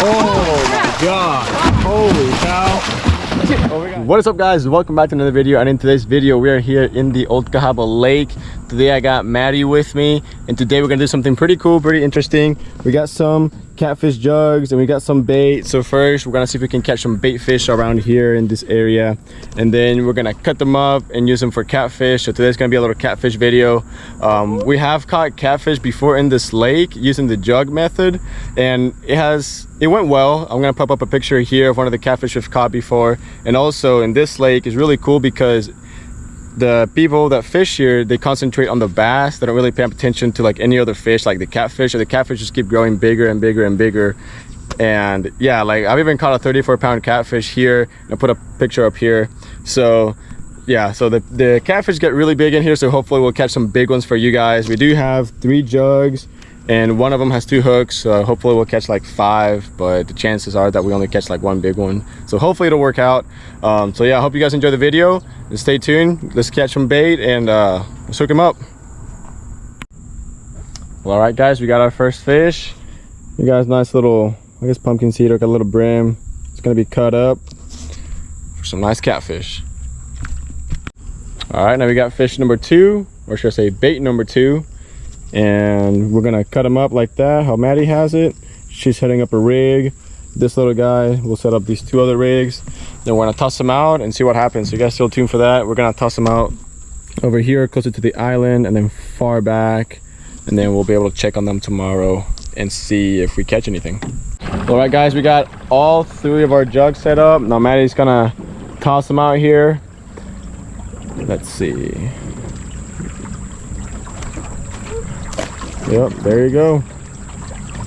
Oh my god. Holy cow. What is up guys? Welcome back to another video and in today's video we are here in the Old Cahaba Lake. Today I got Maddie with me and today we're gonna do something pretty cool, pretty interesting. We got some catfish jugs and we got some bait. So first we're gonna see if we can catch some bait fish around here in this area and then we're gonna cut them up and use them for catfish. So today's gonna be a little catfish video. Um, we have caught catfish before in this lake using the jug method and it has it went well i'm gonna pop up a picture here of one of the catfish we've caught before and also in this lake is really cool because the people that fish here they concentrate on the bass. They don't really pay attention to like any other fish like the catfish. Or the catfish just keep growing bigger and bigger and bigger. And yeah like i've even caught a 34 pound catfish here. And i put a picture up here. So yeah so the the catfish get really big in here so hopefully we'll catch some big ones for you guys. We do have three jugs and one of them has two hooks so hopefully we'll catch like five but the chances are that we only catch like one big one. So hopefully it'll work out. Um, so yeah i hope you guys enjoy the video. And stay tuned. Let's catch some bait and uh, let's hook him up. Well all right guys we got our first fish. You guys nice little i guess pumpkin seed like a little brim. It's gonna be cut up for some nice catfish. All right now we got fish number two or should i say bait number two and we're gonna cut them up like that how Maddie has it. She's setting up a rig. This little guy will set up these two other rigs. Then we're gonna toss them out and see what happens. So you guys still tuned for that. We're gonna toss them out over here closer to the island and then far back. And then we'll be able to check on them tomorrow and see if we catch anything. All right guys we got all three of our jugs set up. Now Maddie's gonna toss them out here. Let's see Yep, there you go.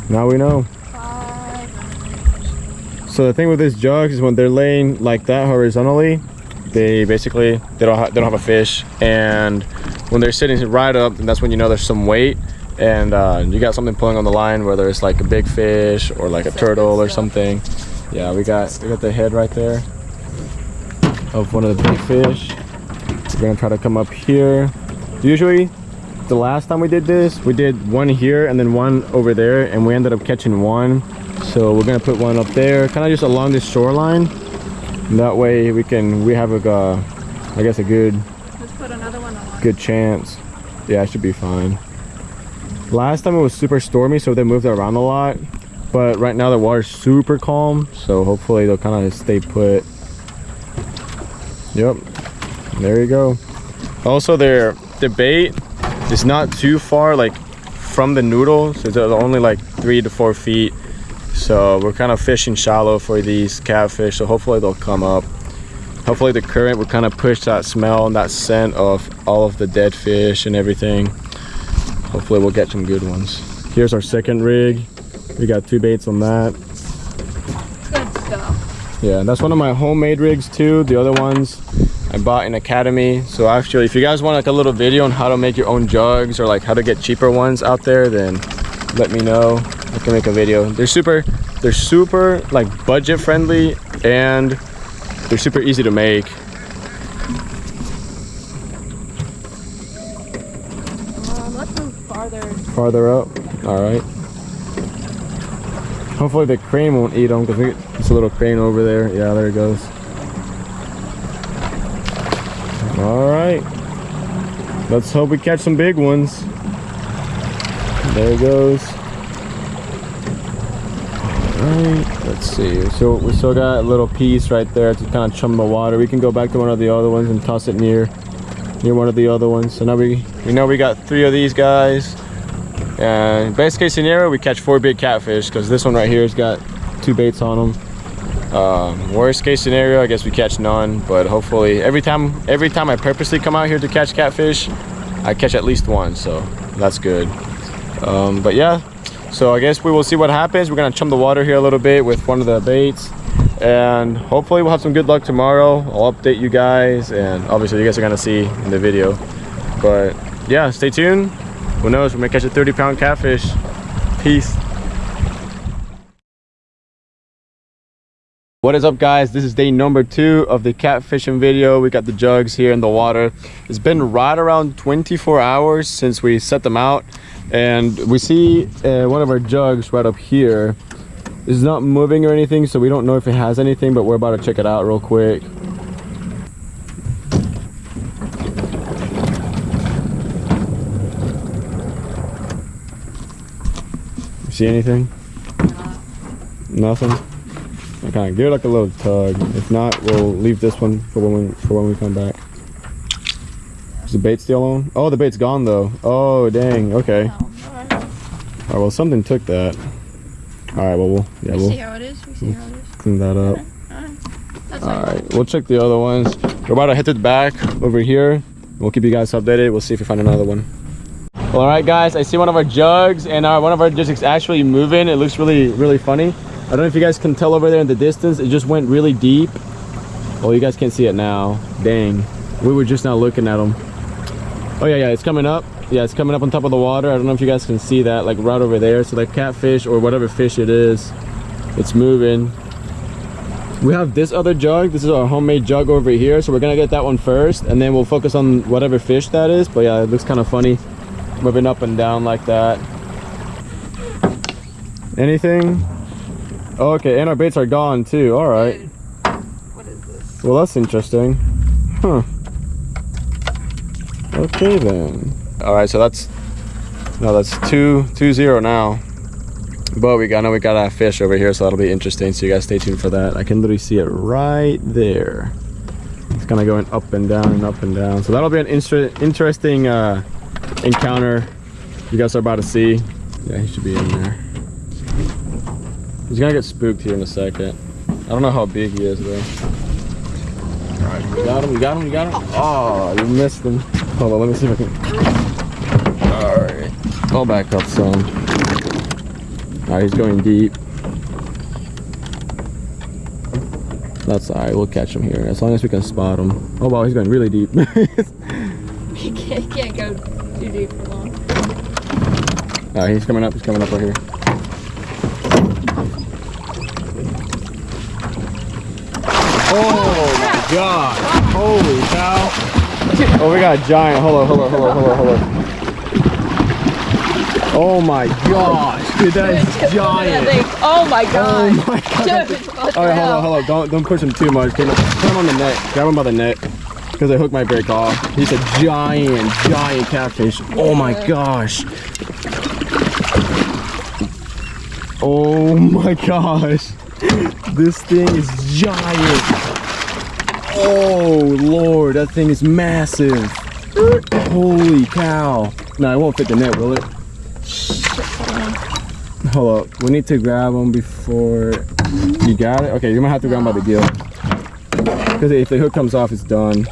Now we know. So the thing with these jugs is when they're laying like that horizontally, they basically they don't they don't have a fish, and when they're sitting right up, that's when you know there's some weight, and uh, you got something pulling on the line, whether it's like a big fish or like a turtle or something. Yeah, we got we got the head right there of one of the big fish. We're gonna try to come up here. Usually the last time we did this we did one here and then one over there and we ended up catching one. So we're gonna put one up there kind of just along this shoreline. And that way we can we have a uh, i guess a good let's put another one on good chance. Yeah it should be fine. Last time it was super stormy so they moved around a lot. But right now the water's super calm so hopefully they'll kind of stay put. Yep there you go. Also their the bait it's not too far like from the noodles it's only like three to four feet. So we're kind of fishing shallow for these catfish so hopefully they'll come up. Hopefully the current will kind of push that smell and that scent of all of the dead fish and everything. Hopefully we'll get some good ones. Here's our second rig. We got two baits on that. Good stuff. Yeah that's one of my homemade rigs too. The other ones I bought an Academy. So actually, if you guys want like a little video on how to make your own jugs or like how to get cheaper ones out there, then let me know. I can make a video. They're super, they're super like budget friendly and they're super easy to make. Um, let's move farther. Farther up. All right. Hopefully the crane won't eat them because it's a little crane over there. Yeah, there it goes. All right. Let's hope we catch some big ones. There it goes. All right let's see. So we still got a little piece right there to kind of chum the water. We can go back to one of the other ones and toss it near near one of the other ones. So now we we know we got three of these guys. And best case scenario we catch four big catfish because this one right here has got two baits on them um, worst case scenario i guess we catch none but hopefully every time every time i purposely come out here to catch catfish i catch at least one so that's good. Um, but yeah so i guess we will see what happens. We're gonna chum the water here a little bit with one of the baits and hopefully we'll have some good luck tomorrow. I'll update you guys and obviously you guys are gonna see in the video. But yeah stay tuned. Who knows? We may catch a 30 pound catfish. Peace what is up guys this is day number two of the catfishing video we got the jugs here in the water it's been right around 24 hours since we set them out and we see uh, one of our jugs right up here It's not moving or anything, so we don't know if it has anything, but we're about to check it out real quick. See anything? Nothing? Okay, give it like a little tug. If not, we'll leave this one for when we, for when we come back. Is the bait still on? Oh, the bait's gone though. Oh, dang. Okay. Oh, alright. All right. Well, something took that. All right. Well, we'll yeah, We we'll see how it is. We see how it is. clean that up. Alright. That's All all right. We'll check the other ones. We're about to head to the back over here. We'll keep you guys updated. We'll see if we find another one. All right, guys. I see one of our jugs, and our, one of our jugs is actually moving. It looks really, really funny. I don't know if you guys can tell over there in the distance. It just went really deep. Oh, you guys can't see it now. Dang. We were just now looking at them. Oh yeah, yeah. It's coming up. Yeah, it's coming up on top of the water. I don't know if you guys can see that, like right over there. So like catfish or whatever fish it is, it's moving. We have this other jug. This is our homemade jug over here. So we're gonna get that one first, and then we'll focus on whatever fish that is. But yeah, it looks kind of funny, moving up and down like that. Anything? Oh, okay, and our baits are gone too. All right. Dude, What is this? Well, that's interesting. Huh. Okay then. All right, so that's no, that's two two zero now. But we got I know we got a fish over here, so that'll be interesting. So you guys stay tuned for that. I can literally see it right there. It's kind of going up and down and up and down. So that'll be an inter interesting uh, encounter. You guys are about to see. Yeah, he should be in there. He's gonna get spooked here in a second. I don't know how big he is though. Alright, you got him, you got him, you got him. Oh, you missed him. Hold on, let me see if I can. Alright. I'll back up some. Alright, he's going deep. That's alright, we'll catch him here. As long as we can spot him. Oh wow, he's going really deep. He can't, he can't go too deep for long. Alright, he's coming up, he's coming up right here. Oh my god. Holy cow. Oh, we got a giant. Hold on, hold on, hold on, hold on, hold on. Oh my gosh. Dude, that is giant. Oh my god. Oh my god. Dude, All right, hold on, hold on. Don't don't push him too much. Put him, on the net. Grab him by the neck. Because the hook might break off. He's a giant, giant catfish. Oh my gosh. Oh my gosh. This thing is giant. Oh lord, that thing is massive. Holy cow. No, it won't fit the net, will it? Hold up. We need to grab him before you got it? Okay, you're gonna have to grab him by the gill. Because if the hook comes off, it's done.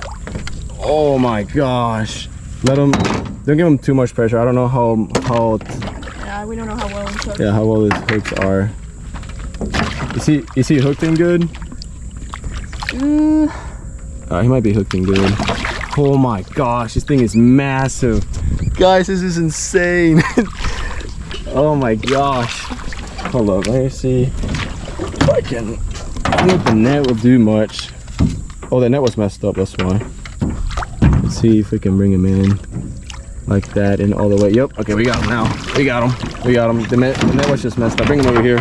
Oh my gosh. Let him, don't give him too much pressure. I don't know how, how, Yeah, we don't know how well I'm yeah, how well his hooks are. Is he, is he hooked in good? Mm, Uh, he might be hooked good. Oh my gosh, this thing is massive. Guys, this is insane. oh my gosh. Hold up, let me see if I can. I don't think the net will do much. Oh, the net was messed up, that's why. Let's see if we can bring him in like that and all the way. Yep, okay, we got him now. We got him. We got him. The net, the net was just messed up. Bring him over here.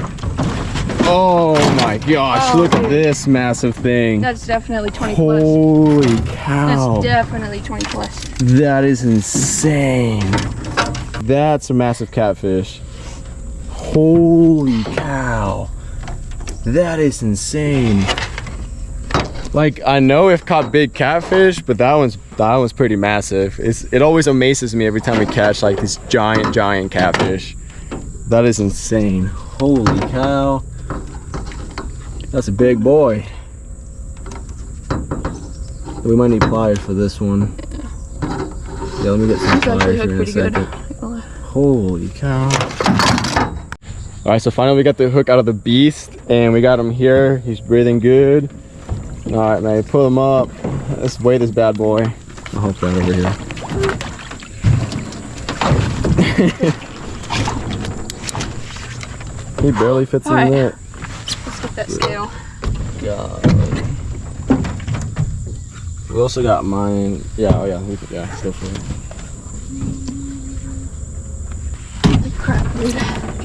Oh my gosh, Oh, look at this massive thing. that's definitely 20 plus. Holy cow. That's definitely 20 plus. That is insane. That's a massive catfish. Holy cow. That is insane. Like I know we've caught big catfish, but that one's that one's pretty massive. It's it always amazes me every time we catch like these giant, giant catfish. That is insane. Holy cow. That's a big boy. We might need pliers for this one. Yeah, yeah let me get some It's pliers here in a pretty good. second. Holy cow. All right, so finally we got the hook out of the beast and we got him here. He's breathing good. All right, man, pull him up. Let's weigh this bad boy. I'll hook that over here. he barely fits All in right. there. That scale. God. We also got mine. Yeah, oh yeah, we could, yeah, still for it. Crap, dude.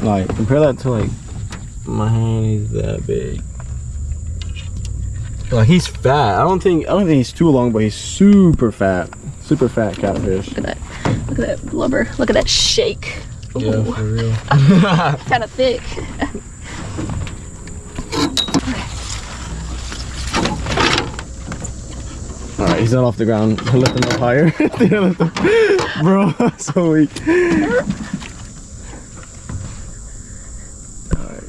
Like compare that to like my hand is that big. Like he's fat. I don't think I don't think he's too long, but he's super fat. Super fat catfish. Look at that. Look at that blubber. Look at that shake. Yeah, for real. kind of thick. All right, he's not off the ground. Lift him up higher. Him- Bro, so weak. All right.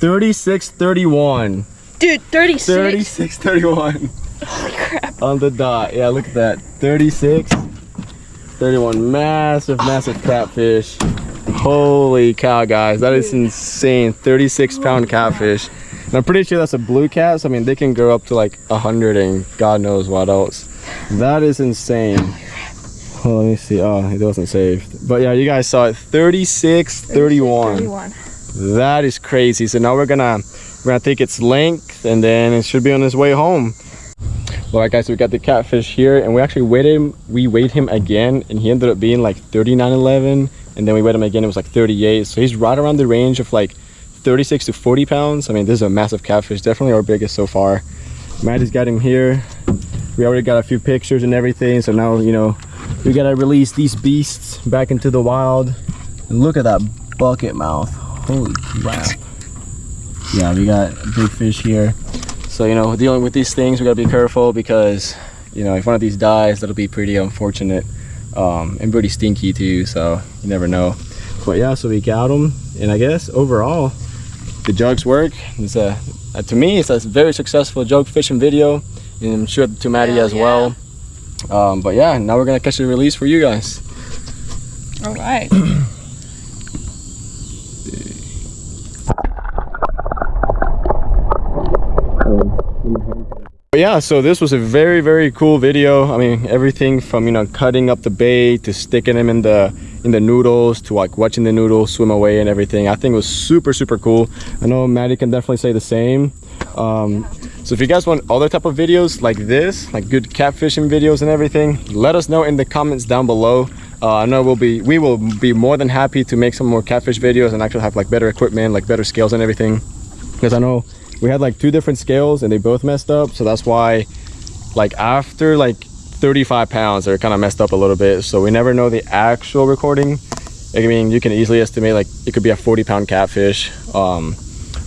36, 31. Dude, 36. 36, 31. Holy crap. On the dot. Yeah, look at that. 36, 31. Massive, massive catfish. Holy cow, guys. That is insane. 36 pound catfish. And I'm pretty sure that's a blue cat. So, I mean, they can grow up to like 100 and God knows what else. That is insane. Oh, let me see. Oh, it wasn't saved. But yeah, you guys saw it. 36, 31. 31. That is crazy. So now we're gonna we're gonna take its length and then it should be on its way home. All right, guys, so we got the catfish here, and we actually weighed him. We weighed him again, and he ended up being like 39.11, and then we weighed him again. It was like 38. So he's right around the range of like 36 to 40 pounds. I mean, this is a massive catfish. Definitely our biggest so far. Maddie's got him here. We already got a few pictures and everything. So now you know we gotta release these beasts back into the wild. And look at that bucket mouth. Holy crap. Yeah, we got big fish here. So, you know, dealing with these things, we gotta be careful because, you know, if one of these dies, that'll be pretty unfortunate. Um, and pretty stinky too, so you never know. But yeah, so we got them. And I guess overall, the jugs work. It's a, uh, to me, it's a very successful jug fishing video. And I'm sure to Maddie Hell as yeah. well. Um, but yeah, now we're gonna catch the release for you guys. All right. But yeah, so this was a very, very cool video. I mean, everything from, you know, cutting up the bait to sticking them in the in the noodles to like watching the noodles swim away and everything. I think it was super, super cool. I know Maddie can definitely say the same. Um, so if you guys want other type of videos like this, like good catfishing videos and everything, let us know in the comments down below. Uh, I know we'll be, we will be more than happy to make some more catfish videos and actually have like better equipment, like better scales and everything. Because I know we had like two different scales and they both messed up. So that's why like after like 35 pounds, they're kind of messed up a little bit. So we never know the actual recording. I mean, you can easily estimate like it could be a 40 pound catfish. Um,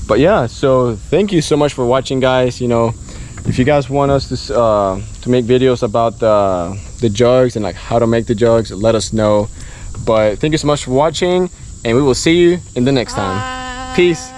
but yeah, so thank you so much for watching guys. You know, if you guys want us to, uh, to make videos about the, the jugs and like how to make the jugs, let us know. But thank you so much for watching and we will see you in the next time. Peace.